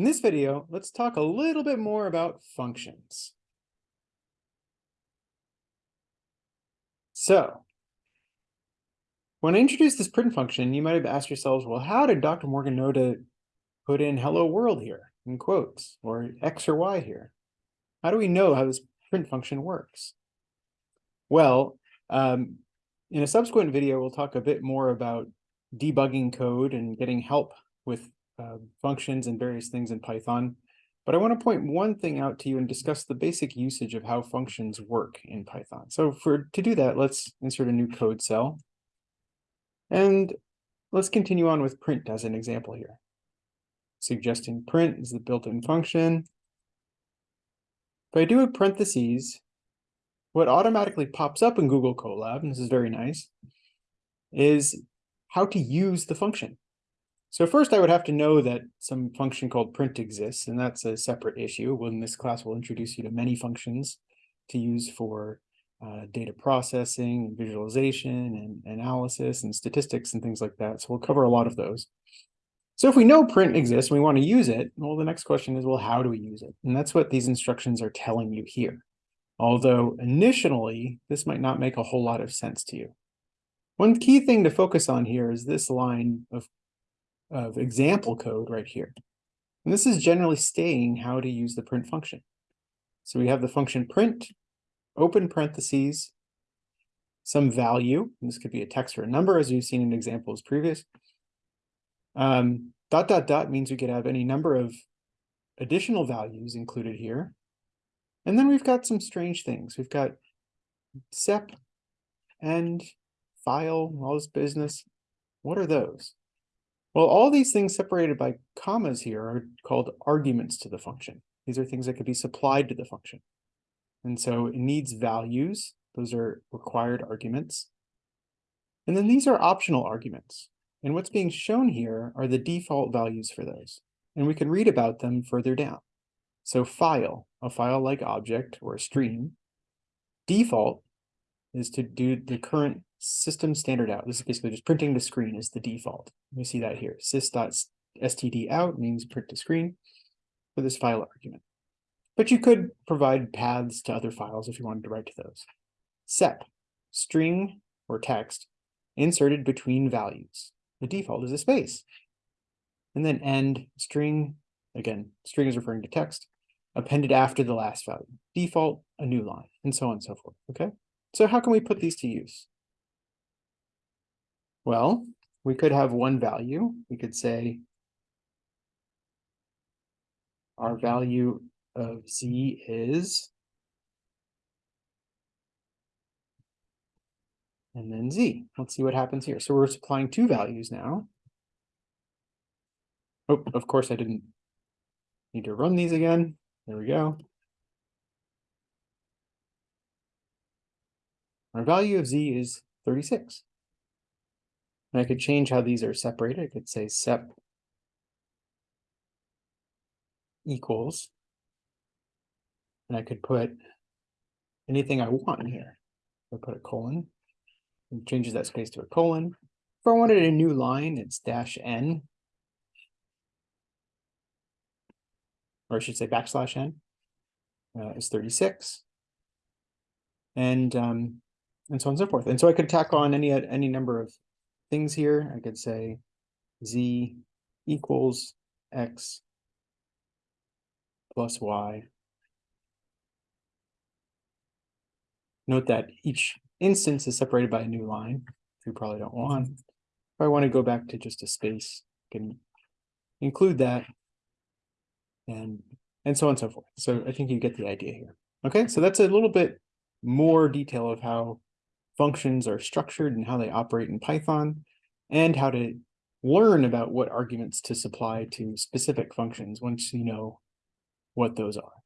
In this video, let's talk a little bit more about functions. So, when I introduced this print function, you might have asked yourselves, well, how did Dr. Morgan know to put in hello world here in quotes or X or Y here? How do we know how this print function works? Well, um, in a subsequent video, we'll talk a bit more about debugging code and getting help with uh, functions and various things in Python. But I want to point one thing out to you and discuss the basic usage of how functions work in Python. So for to do that, let's insert a new code cell. And let's continue on with print as an example here. Suggesting print is the built-in function. If I do a parentheses, what automatically pops up in Google Colab, and this is very nice, is how to use the function. So first I would have to know that some function called print exists, and that's a separate issue. Well, in this class, we'll introduce you to many functions to use for uh, data processing, visualization, and analysis, and statistics, and things like that. So we'll cover a lot of those. So if we know print exists and we want to use it, well, the next question is, well, how do we use it? And that's what these instructions are telling you here. Although initially, this might not make a whole lot of sense to you. One key thing to focus on here is this line of of example code right here. And this is generally staying how to use the print function. So we have the function print, open parentheses, some value. This could be a text or a number, as you've seen in examples previous. Um, dot, dot, dot means we could have any number of additional values included here. And then we've got some strange things. We've got sep and file, all this business. What are those? Well, all these things separated by commas here are called arguments to the function. These are things that could be supplied to the function. And so it needs values. Those are required arguments. And then these are optional arguments. And what's being shown here are the default values for those. And we can read about them further down. So file, a file-like object or a stream. Default is to do the current system standard out. This is basically just printing the screen is the default. We see that here. sys.std out means print to screen for this file argument. But you could provide paths to other files if you wanted to write to those. Sep, string or text inserted between values. The default is a space. And then end string, again, string is referring to text, appended after the last value. Default, a new line, and so on and so forth, okay? So how can we put these to use? Well, we could have one value. We could say our value of z is and then z. Let's see what happens here. So we're supplying two values now. Oh, of course I didn't need to run these again. There we go. Our value of z is 36. And I could change how these are separated. I could say sep equals, and I could put anything I want in here. I put a colon, and changes that space to a colon. If I wanted a new line, it's dash n, or I should say backslash n, uh, is 36. And um, and so on and so forth. And so I could tack on any any number of things here. I could say z equals x plus y. Note that each instance is separated by a new line, which we probably don't want. If I want to go back to just a space, I can include that and and so on and so forth. So I think you get the idea here. Okay, so that's a little bit more detail of how functions are structured and how they operate in Python, and how to learn about what arguments to supply to specific functions once you know what those are.